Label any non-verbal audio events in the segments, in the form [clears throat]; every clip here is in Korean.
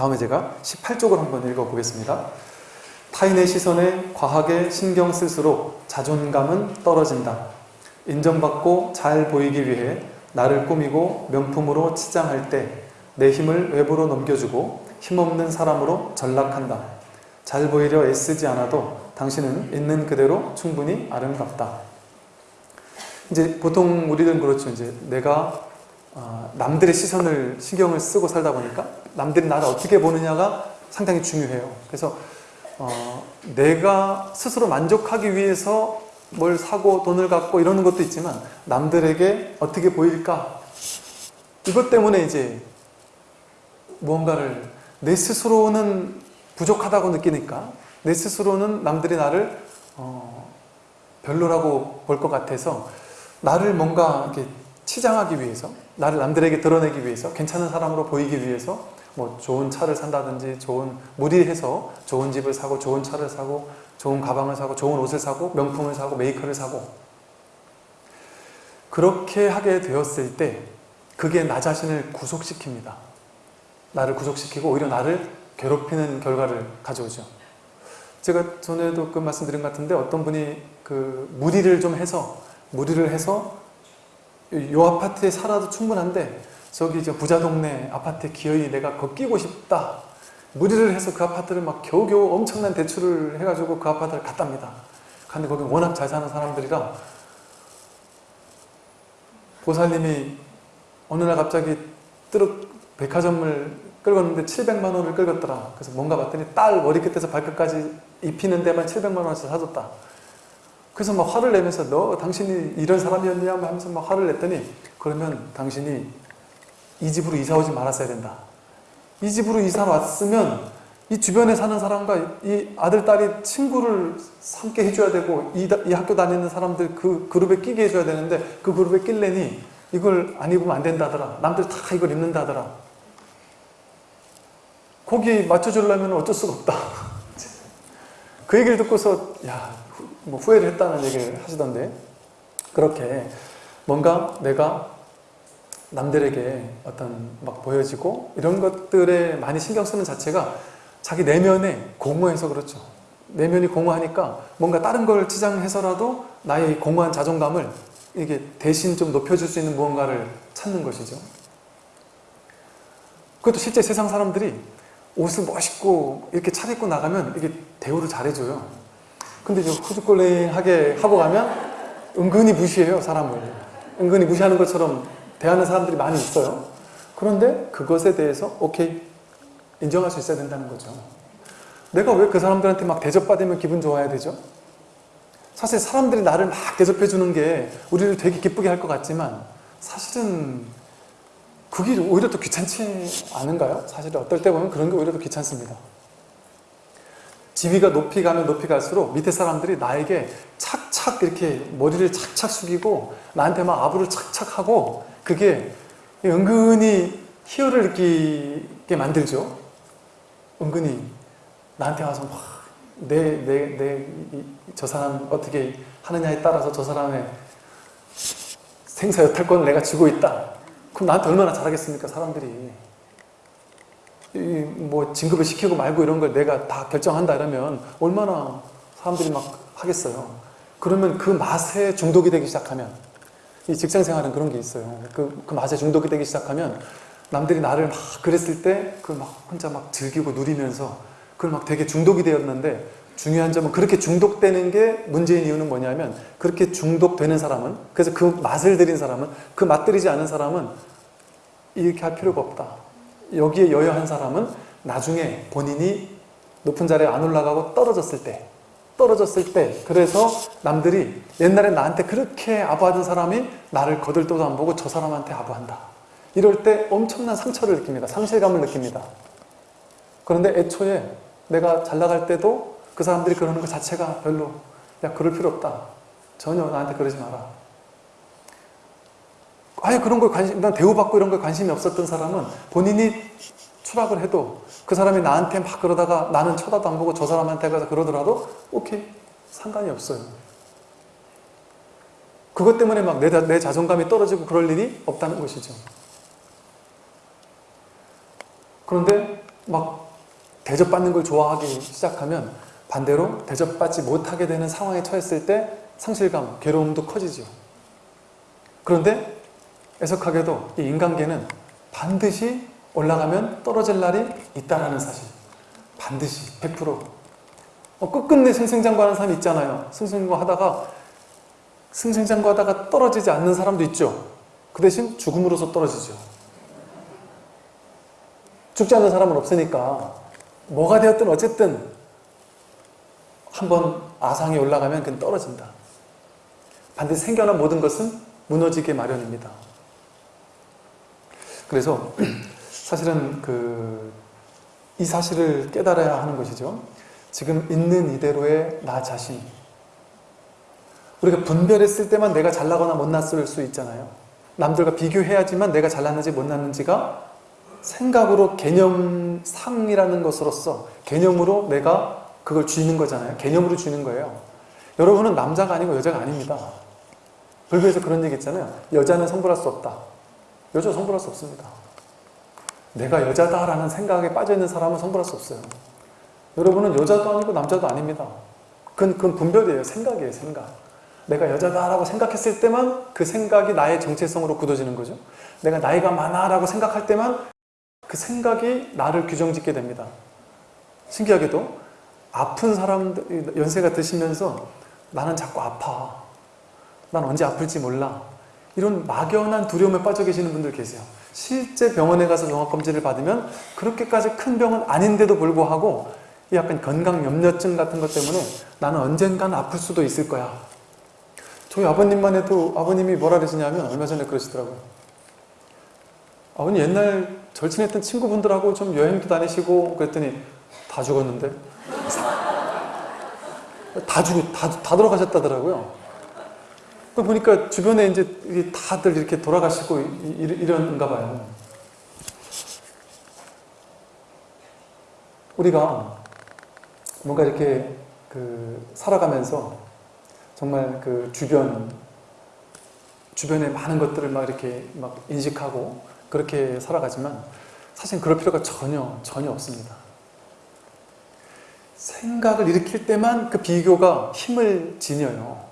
다음에 제가 18쪽을 한번 읽어보겠습니다. 타인의 시선에 과하게 신경 쓸수록 자존감은 떨어진다. 인정받고 잘 보이기 위해 나를 꾸미고 명품으로 치장할 때 내 힘을 외부로 넘겨주고 힘없는 사람으로 전락한다. 잘 보이려 애쓰지 않아도 당신은 있는 그대로 충분히 아름답다. 이제 보통 우리들은 그렇죠. 이제 내가 어, 남들의 시선을 신경을 쓰고 살다 보니까 남들이 나를 어떻게 보느냐가 상당히 중요해요. 그래서 어, 내가 스스로 만족하기 위해서 뭘 사고 돈을 갖고 이러는 것도 있지만 남들에게 어떻게 보일까 이것 때문에 이제 무언가를 내 스스로는 부족하다고 느끼니까 내 스스로는 남들이 나를 어, 별로라고 볼 것 같아서 나를 뭔가 이렇게 치장하기 위해서 나를 남들에게 드러내기 위해서 괜찮은 사람으로 보이기 위해서 뭐 좋은 차를 산다든지 좋은 무리해서 좋은 집을 사고 좋은 차를 사고 좋은 가방을 사고 좋은 옷을 사고 명품을 사고 메이커를 사고 그렇게 하게 되었을 때 그게 나 자신을 구속시킵니다. 나를 구속시키고 오히려 나를 괴롭히는 결과를 가져오죠. 제가 전에도 그 말씀드린 것 같은데 어떤 분이 그 무리를 좀 해서 무리를 해서 요 아파트에 살아도 충분한데 저기 저 부자 동네 아파트에 기어이 내가 거 끼고 싶다. 무리를 해서 그 아파트를 막 겨우겨우 엄청난 대출을 해가지고 그 아파트를 갔답니다. 근데 거기 워낙 잘 사는 사람들이라 보살님이 어느 날 갑자기 뜨륵 백화점을 끌었는데 700만 원을 끌었더라. 그래서 뭔가 봤더니 딸 머리끝에서 발끝까지 입히는 데만 700만 원어치 사줬다. 그래서 막 화를 내면서 너 당신이 이런 사람이었냐 하면서 막 화를 냈더니 그러면 당신이 이 집으로 이사 오지 말았어야 된다. 이 집으로 이사 왔으면 이 주변에 사는 사람과 이 아들, 딸이 친구를 삼게 해줘야 되고 이, 이 학교 다니는 사람들 그 그룹에 끼게 해줘야 되는데 그 그룹에 낄래니 이걸 안 입으면 안 된다더라. 남들 다 이걸 입는다더라. 거기 맞춰주려면 어쩔 수가 없다. [laughs] 그 얘기를 듣고서 야, 뭐 후회를 했다는 얘기를 하시던데 그렇게 뭔가 내가 남들에게 어떤 막 보여지고 이런 것들에 많이 신경 쓰는 자체가 자기 내면에 공허해서 그렇죠. 내면이 공허하니까 뭔가 다른 걸 치장해서라도 나의 공허한 자존감을 이게 대신 좀 높여줄 수 있는 무언가를 찾는 것이죠. 그것도 실제 세상 사람들이 옷을 멋있고 이렇게 차려입고 나가면 이게 대우를 잘해줘요. 근데 이제 후죽골랭하게 하고 가면 은근히 무시해요, 사람을. 은근히 무시하는 것처럼 대하는 사람들이 많이 있어요. 그런데 그것에 대해서 오케이 인정할 수 있어야 된다는 거죠. 내가 왜 그 사람들한테 막 대접받으면 기분 좋아야 되죠? 사실 사람들이 나를 막 대접해 주는 게 우리를 되게 기쁘게 할 것 같지만 사실은 그게 오히려 더 귀찮지 않은가요? 사실 어떨 때 보면 그런 게 오히려 더 귀찮습니다. 지위가 높이 가면 높이 갈수록 밑에 사람들이 나에게 착착 이렇게 머리를 착착 숙이고 나한테 막 아부를 착착 하고 그게 은근히 희열을 느끼게 만들죠. 은근히 나한테 와서 내, 내, 내, 저 사람 어떻게 하느냐에 따라서 저 사람의 생사 여탈권을 내가 쥐고 있다. 그럼 나한테 얼마나 잘하겠습니까, 사람들이. 뭐 진급을 시키고 말고 이런 걸 내가 다 결정한다 이러면 얼마나 사람들이 막 하겠어요. 그러면 그 맛에 중독이 되기 시작하면 이 직장 생활은 그런 게 있어요. 그, 그 맛에 중독이 되기 시작하면 남들이 나를 막 그랬을 때 그 막 혼자 막 즐기고 누리면서 그걸 막 되게 중독이 되었는데 중요한 점은 그렇게 중독되는 게 문제인 이유는 뭐냐면 그렇게 중독되는 사람은 그래서 그 맛을 들인 사람은 그 맛들이지 않은 사람은 이렇게 할 필요가 없다. 여기에 여여한 사람은 나중에 본인이 높은 자리에 안 올라가고 떨어졌을 때 떨어졌을 때 그래서 남들이 옛날에 나한테 그렇게 아부하던 사람이 나를 거들떠도 안 보고 저 사람한테 아부한다. 이럴 때 엄청난 상처를 느낍니다. 상실감을 느낍니다. 그런데 애초에 내가 잘 나갈 때도 그 사람들이 그러는 것 자체가 별로 야 그럴 필요 없다. 전혀 나한테 그러지 마라. 아예 그런 걸 관심, 난 대우받고 이런 걸 관심이 없었던 사람은 본인이 추락을 해도 그 사람이 나한테 막 그러다가 나는 쳐다도 안 보고 저 사람한테 가서 그러더라도 오케이 상관이 없어요. 그것 때문에 막 내 내 자존감이 떨어지고 그럴 일이 없다는 것이죠. 그런데 막 대접받는 걸 좋아하기 시작하면 반대로 대접받지 못하게 되는 상황에 처했을 때 상실감, 괴로움도 커지죠. 그런데 애석하게도 이 인간계는 반드시 올라가면 떨어질 날이 있다라는 사실. 반드시 100%. 어, 끝끝내 승승장구하는 사람이 있잖아요. 승승장구하다가 승승장구하다가 떨어지지 않는 사람도 있죠. 그 대신 죽음으로서 떨어지죠. 죽지 않는 사람은 없으니까 뭐가 되었든 어쨌든 한번 아상이 올라가면 그건 떨어진다. 반드시 생겨난 모든 것은 무너지게 마련입니다. 그래서 사실은 그 이 사실을 깨달아야 하는 것이죠. 지금 있는 이대로의 나 자신. 우리가 분별했을 때만 내가 잘나거나 못났을 수 있잖아요. 남들과 비교해야지만 내가 잘났는지 못났는지가 생각으로 개념상이라는 것으로서 개념으로 내가 그걸 쥐는 거잖아요. 개념으로 쥐는 거예요. 여러분은 남자가 아니고 여자가 아닙니다. 불교에서 그런 얘기 있잖아요. 여자는 성불할 수 없다. 여자 성불할 수 없습니다. 내가 여자다라는 생각에 빠져있는 사람은 성불할 수 없어요. 여러분은 여자도 아니고 남자도 아닙니다. 그건, 그건 분별이에요. 생각이에요. 생각. 내가 여자다라고 생각했을 때만 그 생각이 나의 정체성으로 굳어지는 거죠. 내가 나이가 많아라고 생각할 때만 그 생각이 나를 규정짓게 됩니다. 신기하게도 아픈 사람들, 연세가 드시면서 나는 자꾸 아파. 난 언제 아플지 몰라. 이런 막연한 두려움에 빠져 계시는 분들 계세요. 실제 병원에 가서 종합검진을 받으면 그렇게까지 큰 병은 아닌데도 불구하고 약간 건강 염려증 같은 것 때문에 나는 언젠간 아플 수도 있을 거야. 저희 아버님만 해도 아버님이 뭐라 그러시냐면 얼마 전에 그러시더라고요. 아버님 옛날 절친했던 친구분들하고 좀 여행도 다니시고 그랬더니 다 죽었는데 [laughs] 다 죽, 다, 다 돌아가셨다더라고요. 그 보니까 주변에 이제 다들 이렇게 돌아가시고 이런가 봐요. 우리가 뭔가 이렇게 그 살아가면서 정말 그 주변 주변의 많은 것들을 막 이렇게 막 인식하고 그렇게 살아가지만 사실 그럴 필요가 전혀 전혀 없습니다. 생각을 일으킬 때만 그 비교가 힘을 지녀요.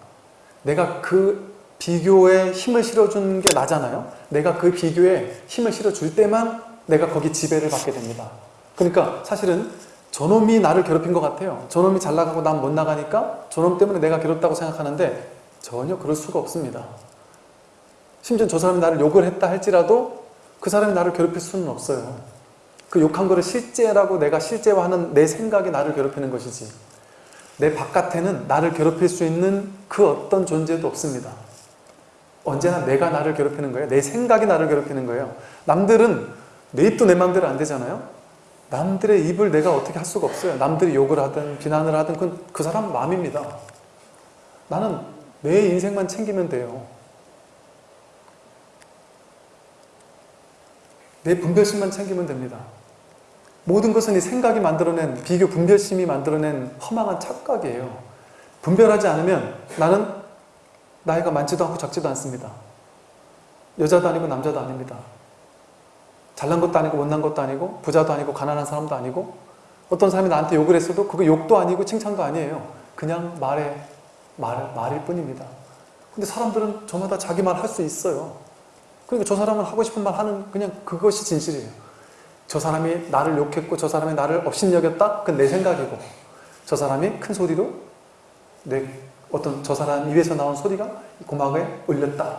내가 그 비교에 힘을 실어준 게 나잖아요. 내가 그 비교에 힘을 실어줄 때만 내가 거기 지배를 받게 됩니다. 그러니까 사실은 저놈이 나를 괴롭힌 것 같아요. 저놈이 잘 나가고 난 못 나가니까 저놈 때문에 내가 괴롭다고 생각하는데 전혀 그럴 수가 없습니다. 심지어 저 사람이 나를 욕을 했다 할지라도 그 사람이 나를 괴롭힐 수는 없어요. 그 욕한 거를 실제라고 내가 실제화하는 내 생각이 나를 괴롭히는 것이지 내 바깥에는 나를 괴롭힐 수 있는 그 어떤 존재도 없습니다. 언제나 내가 나를 괴롭히는 거예요. 내 생각이 나를 괴롭히는 거예요. 남들은 내 입도 내 마음대로 안 되잖아요. 남들의 입을 내가 어떻게 할 수가 없어요. 남들이 욕을 하든 비난을 하든 그건 그 사람 마음입니다. 나는 내 인생만 챙기면 돼요. 내 분별심만 챙기면 됩니다. 모든 것은 이 생각이 만들어낸 비교 분별심이 만들어낸 허망한 착각이에요. 분별하지 않으면 나는 나이가 많지도 않고 작지도 않습니다. 여자도 아니고 남자도 아닙니다. 잘난 것도 아니고 못난 것도 아니고 부자도 아니고 가난한 사람도 아니고 어떤 사람이 나한테 욕을 했어도 그거 욕도 아니고 칭찬도 아니에요. 그냥 말에 말, 말일 뿐입니다. 근데 사람들은 저마다 자기 말 할 수 있어요. 그러니까 저 사람은 하고 싶은 말 하는 그냥 그것이 진실이에요. 저 사람이 나를 욕했고 저 사람이 나를 업신여겼다? 그건 내 생각이고 저 사람이 큰 소리로 내 어떤 저 사람 입에서 나온 소리가 고막에 울렸다.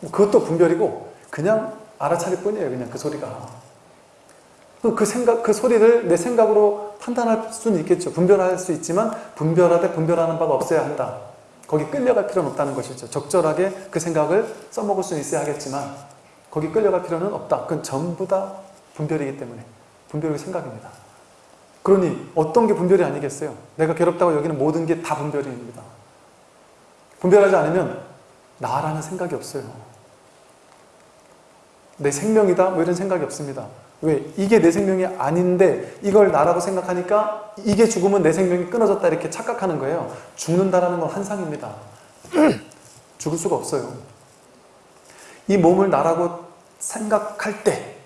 뭐 그것도 분별이고 그냥 알아차릴 뿐이에요. 그냥 그 소리가. 그 생각, 그 소리를 내 생각으로 판단할 수는 있겠죠. 분별할 수 있지만 분별하되 분별하는 바가 없어야 한다. 거기 끌려갈 필요는 없다는 것이죠. 적절하게 그 생각을 써먹을 수는 있어야 하겠지만 거기 끌려갈 필요는 없다. 그건 전부 다 분별이기 때문에 분별의 생각입니다. 그러니 어떤 게 분별이 아니겠어요? 내가 괴롭다고 여기는 모든 게 다 분별입니다. 분별하지 않으면 나라는 생각이 없어요. 내 생명이다 뭐 이런 생각이 없습니다. 왜? 이게 내 생명이 아닌데 이걸 나라고 생각하니까 이게 죽으면 내 생명이 끊어졌다 이렇게 착각하는 거예요. 죽는다라는 건 환상입니다. [clears throat] 죽을 수가 없어요. 이 몸을 나라고 생각할 때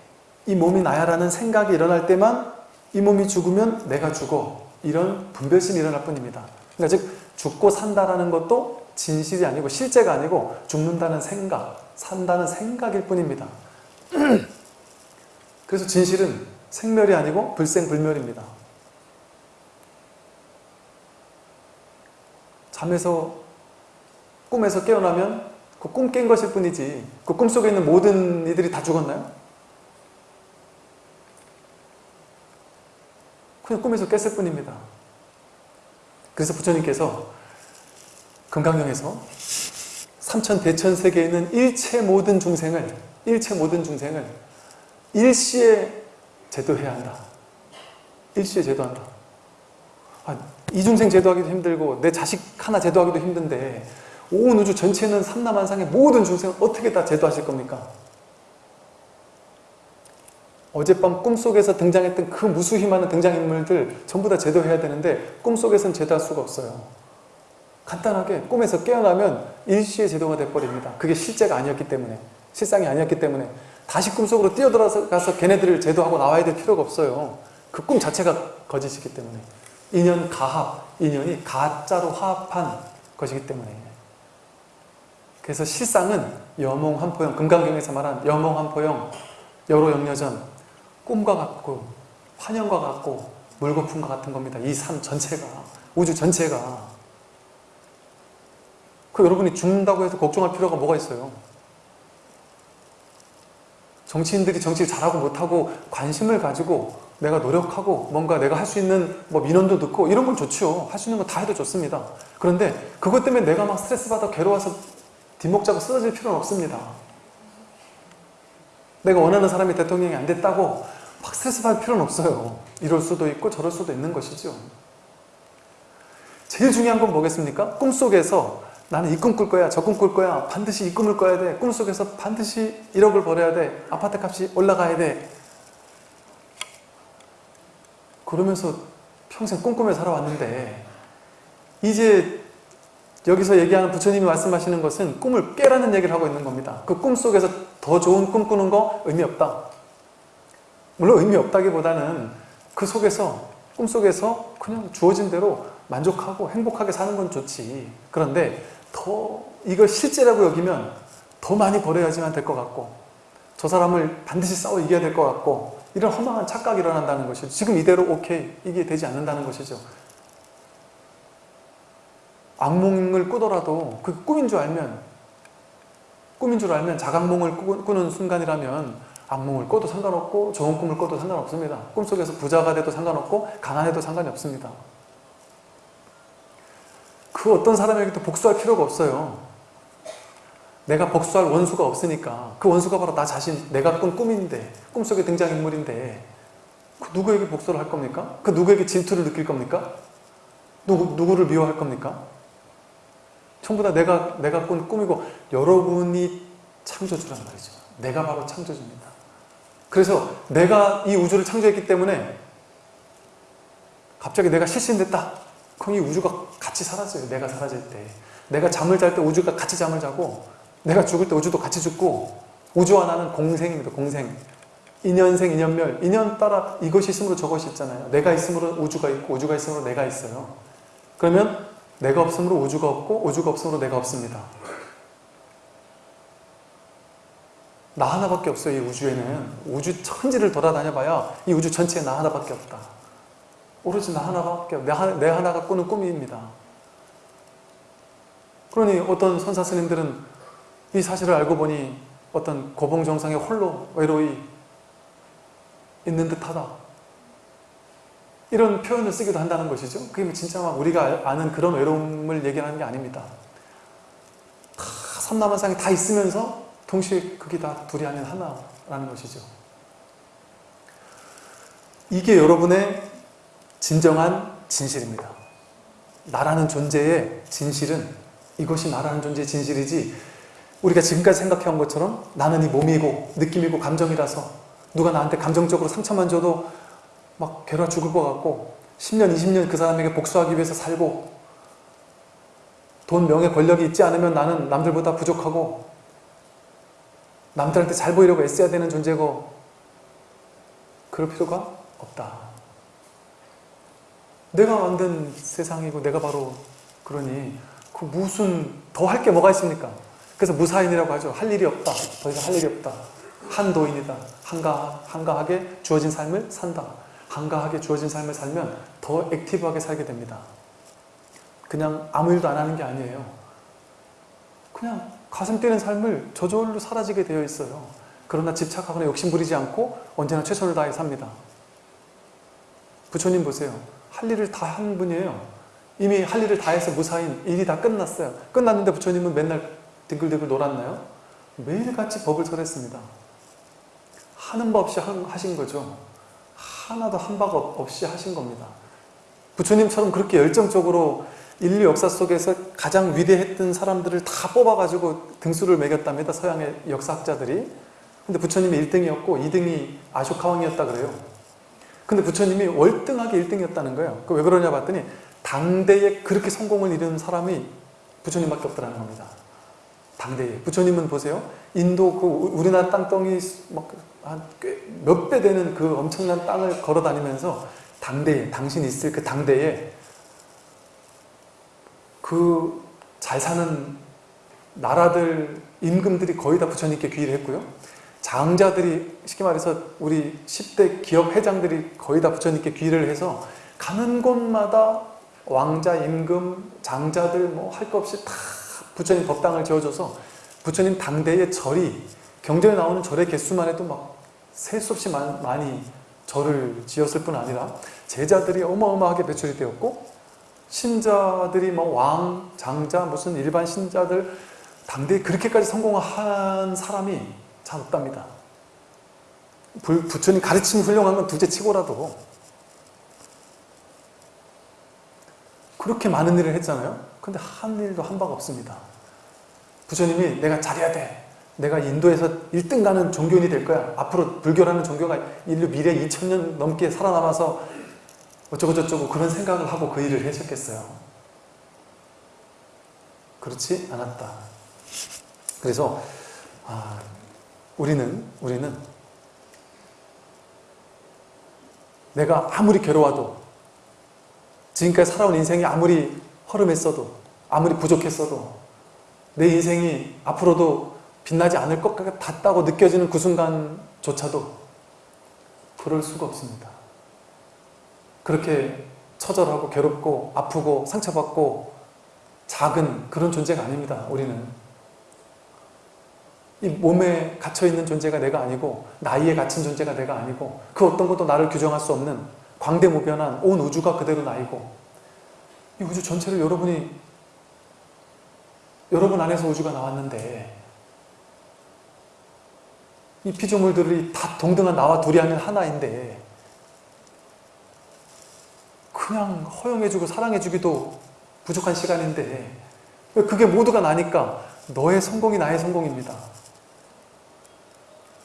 이 몸이 나야라는 생각이 일어날 때만 이 몸이 죽으면 내가 죽어. 이런 분별심이 일어날 뿐입니다. 그러니까 즉 죽고 산다라는 것도 진실이 아니고 실제가 아니고 죽는다는 생각, 산다는 생각일 뿐입니다. [clears throat] 그래서 진실은 생멸이 아니고 불생불멸입니다. 잠에서 꿈에서 깨어나면 그 꿈 깬 것일 뿐이지 그 꿈속에 있는 모든 이들이 다 죽었나요? 그냥 꿈에서 깼을 뿐입니다. 그래서 부처님께서 금강경에서 삼천 대천 세계에 있는 일체 모든 중생을 일체 모든 중생을 일시에 제도해야 한다. 일시에 제도한다. 아, 이중생 제도하기도 힘들고 내 자식 하나 제도하기도 힘든데 온 우주 전체는 삼남한상의 모든 중생을 어떻게 다 제도하실 겁니까? 어젯밤 꿈속에서 등장했던 그 무수히 많은 등장인물들 전부 다 제도해야 되는데 꿈속에서는 제도할 수가 없어요. 간단하게 꿈에서 깨어나면 일시에 제도가 돼버립니다. 그게 실제가 아니었기 때문에 실상이 아니었기 때문에 다시 꿈속으로 뛰어들어가서 걔네들을 제도하고 나와야 될 필요가 없어요. 그 꿈 자체가 거짓이기 때문에 인연 가합, 인연이 가짜로 화합한 것이기 때문에 그래서 실상은 여몽 한포영, 금강경에서 말한 여몽 한포영, 여로영여전 꿈과 같고 환영과 같고 물거품과 같은 겁니다. 이 삶 전체가 우주 전체가 그 여러분이 죽는다고 해서 걱정할 필요가 뭐가 있어요? 정치인들이 정치를 잘하고 못하고 관심을 가지고 내가 노력하고 뭔가 내가 할 수 있는 뭐 민원도 듣고 이런 건 좋죠. 할 수 있는 거다 해도 좋습니다. 그런데 그것 때문에 내가 막 스트레스 받아 괴로워서 뒷목 잡고 쓰러질 필요는 없습니다. 내가 원하는 사람이 대통령이 안 됐다고 막 스트레스 받을 필요는 없어요. 이럴 수도 있고 저럴 수도 있는 것이죠. 제일 중요한 건 뭐겠습니까? 꿈속에서 나는 이 꿈 꿀 거야 저 꿈 꿀 거야 반드시 이 꿈을 꿔야 돼 꿈속에서 반드시 1억을 벌어야 돼 아파트 값이 올라가야 돼 그러면서 평생 꿈꾸며 살아왔는데 이제 여기서 얘기하는 부처님이 말씀하시는 것은 꿈을 깨라는 얘기를 하고 있는 겁니다. 그 꿈 속에서 더 좋은 꿈 꾸는 거 의미 없다. 물론 의미 없다기보다는 그 속에서 꿈속에서 그냥 주어진 대로 만족하고 행복하게 사는 건 좋지. 그런데 더 이걸 실제라고 여기면 더 많이 벌어야지만 될 것 같고 저 사람을 반드시 싸워 이겨야 될 것 같고 이런 허망한 착각이 일어난다는 것이죠. 지금 이대로 오케이 이게 되지 않는다는 것이죠. 악몽을 꾸더라도 그 꿈인 줄 알면 꿈인 줄 알면 자각몽을 꾸는 순간이라면 악몽을 꿔도 상관없고 좋은 꿈을 꿔도 상관없습니다. 꿈속에서 부자가 돼도 상관없고 가난해도 상관이 없습니다. 그 어떤 사람에게도 복수할 필요가 없어요. 내가 복수할 원수가 없으니까 그 원수가 바로 나 자신, 내가 꾼 꿈인데 꿈속의 등장인물인데 그 누구에게 복수를 할 겁니까? 그 누구에게 질투를 느낄 겁니까? 누구, 누구를 미워할 겁니까? 전부 다 내가, 내가 꾼 꿈이고 여러분이 창조주란 말이죠. 내가 바로 창조주입니다. 그래서 내가 이 우주를 창조했기 때문에 갑자기 내가 실신됐다. 그럼 이 우주가 같이 사라져요. 내가 사라질 때. 내가 잠을 잘 때 우주가 같이 잠을 자고 내가 죽을 때 우주도 같이 죽고 우주와 나는 공생입니다. 공생. 인연생, 인연멸. 인연 따라 이것이 있으므로 저것이 있잖아요. 내가 있으므로 우주가 있고 우주가 있으므로 내가 있어요. 그러면 내가 없으므로 우주가 없고 우주가 없으므로 내가 없습니다. 나 하나밖에 없어요. 이 우주에는. 우주 천지를 돌아다녀 봐야 이 우주 전체에 나 하나밖에 없다. 오로지 나 하나밖에 내, 하, 내 하나가 꾸는 꿈입니다. 그러니 어떤 선사 스님들은 이 사실을 알고 보니 어떤 고봉정상에 홀로 외로이 있는 듯하다. 이런 표현을 쓰기도 한다는 것이죠. 그게 뭐 진짜 막 우리가 아는 그런 외로움을 얘기하는 게 아닙니다. 다 삼남한상이 다 있으면서 동시에 그게 다 둘이 아닌 하나라는 것이죠. 이게 여러분의 진정한 진실입니다. 나라는 존재의 진실은 이것이 나라는 존재의 진실이지 우리가 지금까지 생각해온 것처럼 나는 이 몸이고 느낌이고 감정이라서 누가 나한테 감정적으로 상처만 줘도 막 괴로워 죽을 것 같고 10년, 20년 그 사람에게 복수하기 위해서 살고 돈, 명예, 권력이 있지 않으면 나는 남들보다 부족하고 남들한테 잘 보이려고 애써야 되는 존재고 그럴 필요가 없다. 내가 만든 세상이고 내가 바로 그러니 그 무슨 더 할 게 뭐가 있습니까? 그래서 무사인이라고 하죠. 할 일이 없다. 더 이상 할 일이 없다. 한도인이다. 한가, 한가하게 주어진 삶을 산다. 한가하게 주어진 삶을 살면 더 액티브하게 살게 됩니다. 그냥 아무 일도 안 하는 게 아니에요. 그냥 가슴 뛰는 삶을 저절로 사라지게 되어 있어요. 그러나 집착하거나 욕심부리지 않고 언제나 최선을 다해 삽니다. 부처님 보세요. 할 일을 다 한 분이에요. 이미 할 일을 다 해서 무사인 일이 다 끝났어요. 끝났는데 부처님은 맨날 뒹글뒹글 놀았나요? 매일같이 법을 설했습니다. 하는 법 없이 하신 거죠. 하나도 한박 없이 하신 겁니다. 부처님처럼 그렇게 열정적으로 인류 역사 속에서 가장 위대했던 사람들을 다 뽑아가지고 등수를 매겼답니다. 서양의 역사학자들이. 근데 부처님이 1등이었고 2등이 아쇼카왕이었다 그래요. 근데 부처님이 월등하게 1등이었다는 거예요. 왜 그러냐 봤더니 당대에 그렇게 성공을 이룬 사람이 부처님밖에 없다는 겁니다. 당대에. 부처님은 보세요. 인도 그 우리나라 땅덩이 몇배 되는 그 엄청난 땅을 걸어 다니면서 당대에, 당신이 있을 그 당대에 그 잘 사는 나라들, 임금들이 거의 다 부처님께 귀의를 했고요. 장자들이 쉽게 말해서 우리 10대 기업 회장들이 거의 다 부처님께 귀의를 해서 가는 곳마다 왕자, 임금, 장자들 뭐 할 것 없이 다 부처님 법당을 지어줘서 부처님 당대의 절이 경전에 나오는 절의 개수만 해도 막 셀 수 없이 많이 절을 지었을 뿐 아니라 제자들이 어마어마하게 배출이 되었고 신자들이 뭐 왕, 장자, 무슨 일반 신자들 당대에 그렇게까지 성공한 사람이 잘 없답니다. 부처님 가르침 훌륭한 건 둘째 치고라도 그렇게 많은 일을 했잖아요. 근데 한 일도 한 바가 없습니다. 부처님이 내가 잘해야 돼. 내가 인도에서 1등 가는 종교인이 될 거야. 앞으로 불교라는 종교가 인류 미래 2000년 넘게 살아남아서 어쩌고저쩌고 그런 생각을 하고 그 일을 하셨겠어요. 그렇지 않았다. 그래서 아, 우리는 우리는 내가 아무리 괴로워도 지금까지 살아온 인생이 아무리 허름했어도 아무리 부족했어도 내 인생이 앞으로도 빛나지 않을 것 같다고 느껴지는 그 순간조차도 그럴 수가 없습니다. 그렇게 처절하고 괴롭고 아프고 상처받고 작은 그런 존재가 아닙니다. 우리는 이 몸에 갇혀있는 존재가 내가 아니고 나이에 갇힌 존재가 내가 아니고 그 어떤 것도 나를 규정할 수 없는 광대무변한 온 우주가 그대로 나이고 이 우주 전체를 여러분이 여러분 안에서 우주가 나왔는데 이 피조물들이 다 동등한 나와 둘이 하는 하나인데 그냥 허용해주고 사랑해주기도 부족한 시간인데 왜 그게 모두가 나니까 너의 성공이 나의 성공입니다.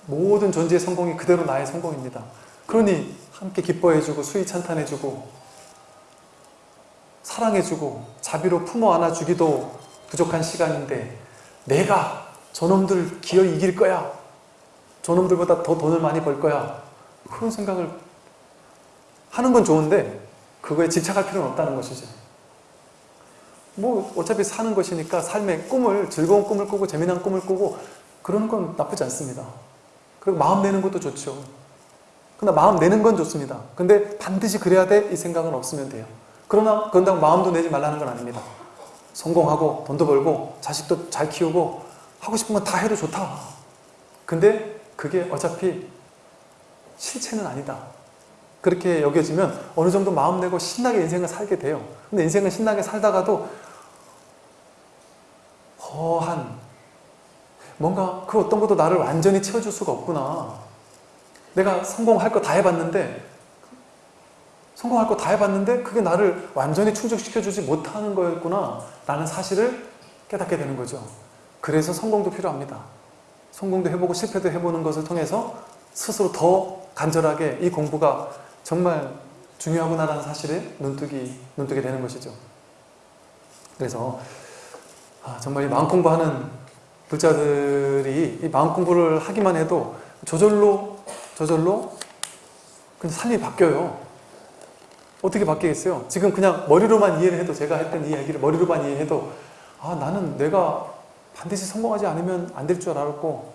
모든 존재의 성공이 그대로 나의 성공입니다. 그러니 함께 기뻐해주고 수위 찬탄해주고 사랑해주고 자비로 품어 안아주기도 부족한 시간인데 내가 저놈들 기어 이길 거야. 저놈들보다 더 돈을 많이 벌 거야. 그런 생각을 하는 건 좋은데 그거에 집착할 필요는 없다는 것이죠. 뭐 어차피 사는 것이니까 삶의 꿈을 즐거운 꿈을 꾸고 재미난 꿈을 꾸고 그러는 건 나쁘지 않습니다. 그리고 마음 내는 것도 좋죠. 그러나 마음 내는 건 좋습니다. 근데 반드시 그래야 돼? 이 생각은 없으면 돼요. 그러나 그런다고 마음도 내지 말라는 건 아닙니다. 성공하고 돈도 벌고 자식도 잘 키우고 하고 싶은 건 다 해도 좋다. 근데 그게 어차피 실체는 아니다. 그렇게 여겨지면 어느 정도 마음 내고 신나게 인생을 살게 돼요. 근데 인생을 신나게 살다가도 허한 뭔가 그 어떤 것도 나를 완전히 채워줄 수가 없구나. 내가 성공할 거 다 해봤는데 성공할 거 다 해봤는데 그게 나를 완전히 충족시켜주지 못하는 거였구나 라는 사실을 깨닫게 되는 거죠. 그래서 성공도 필요합니다. 성공도 해보고 실패도 해보는 것을 통해서 스스로 더 간절하게 이 공부가 정말 중요하구나라는 사실에 눈뜨기, 눈뜨게 되는 것이죠. 그래서 아, 정말 이 마음 공부하는 불자들이 이 마음 공부를 하기만 해도 저절로 저절로 근데 삶이 바뀌어요. 어떻게 바뀌겠어요? 지금 그냥 머리로만 이해를 해도 제가 했던 이야기를 머리로만 이해해도 아 나는 내가 반드시 성공하지 않으면 안 될 줄 알았고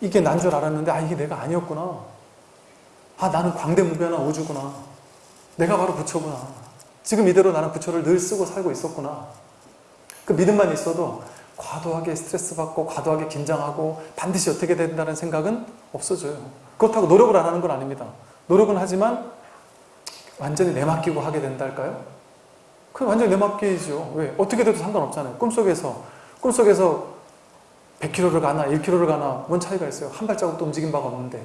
이게 난 줄 알았는데 아 이게 내가 아니었구나 아 나는 광대무변한 우주구나. 내가 바로 부처구나. 지금 이대로 나는 부처를 늘 쓰고 살고 있었구나. 그 믿음만 있어도 과도하게 스트레스 받고 과도하게 긴장하고 반드시 어떻게 된다는 생각은 없어져요. 그렇다고 노력을 안 하는 건 아닙니다. 노력은 하지만 완전히 내맡기고 하게 된달까요? 그 완전히 내맡기죠. 왜? 어떻게 돼도 상관없잖아요. 꿈속에서 꿈속에서 100km를 가나 1km를 가나 뭔 차이가 있어요? 한 발자국도 움직인 바가 없는데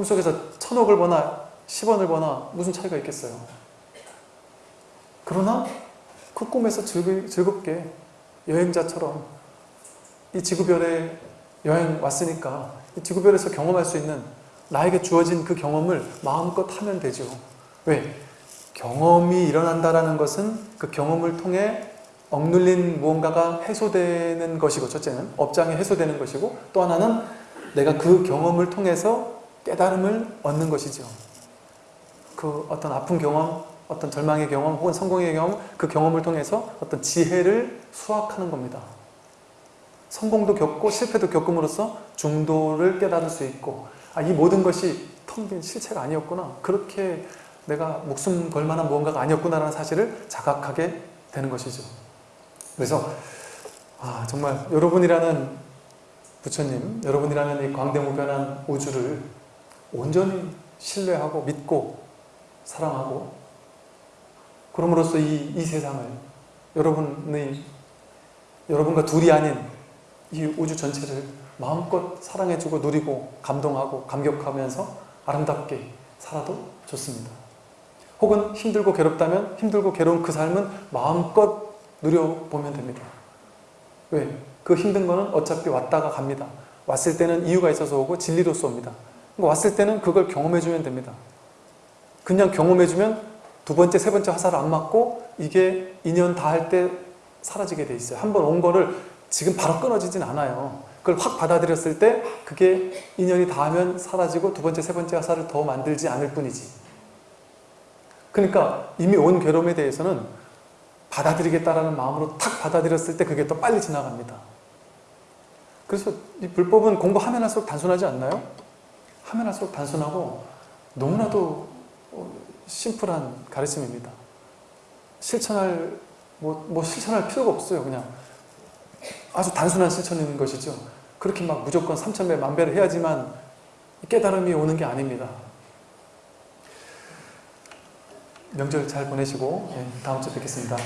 꿈속에서 천억을 버나 10원을 버나 무슨 차이가 있겠어요 그러나 그 꿈에서 즐겁, 즐겁 게 여행자처럼 이 지구별에 여행 왔으니까 이 지구별에서 경험할 수 있는 나에게 주어진 그 경험을 마음껏 하면 되죠 왜? 경험이 일어난다는 것은 그 경험을 통해 억눌린 무언가가 해소되는 것이고 첫째는 업장이 해소되는 것이고 또 하나는 내가 그 경험을 통해서 깨달음을 얻는 것이죠. 그 어떤 아픈 경험, 어떤 절망의 경험 혹은 성공의 경험 그 경험을 통해서 어떤 지혜를 수확하는 겁니다. 성공도 겪고 실패도 겪음으로써 중도를 깨달을 수 있고 아, 이 모든 것이 텅 빈 실체가 아니었구나 그렇게 내가 목숨 걸 만한 무언가가 아니었구나라는 사실을 자각하게 되는 것이죠. 그래서 아, 정말 여러분이라는 부처님, 여러분이라는 이 광대무변한 우주를 온전히 신뢰하고 믿고 사랑하고 그럼으로써 이, 이 세상을 여러분의 여러분과 둘이 아닌 이 우주 전체를 마음껏 사랑해주고 누리고 감동하고 감격하면서 아름답게 살아도 좋습니다. 혹은 힘들고 괴롭다면 힘들고 괴로운 그 삶은 마음껏 누려보면 됩니다. 왜? 그 힘든 거는 어차피 왔다가 갑니다. 왔을 때는 이유가 있어서 오고 진리로서 옵니다. 그러니까 왔을 때는 그걸 경험해주면 됩니다. 그냥 경험해주면 두 번째, 세 번째 화살을 안 맞고 이게 인연 다할 때 사라지게 돼 있어요. 한 번 온 거를 지금 바로 끊어지진 않아요. 그걸 확 받아들였을 때 그게 인연이 닿으면 사라지고 두 번째, 세 번째 화살을 더 만들지 않을 뿐이지. 그러니까 이미 온 괴로움에 대해서는 받아들이겠다라는 마음으로 탁 받아들였을 때 그게 더 빨리 지나갑니다. 그래서 이 불법은 공부하면 할수록 단순하지 않나요? 하면 할수록 단순하고 너무나도 어, 심플한 가르침입니다. 실천할 뭐, 뭐 실천할 필요가 없어요. 그냥 아주 단순한 실천인 것이죠. 그렇게 막 무조건 3천배 만배를 해야지만 깨달음이 오는 게 아닙니다. 명절 잘 보내시고 예, 다음 주에 뵙겠습니다.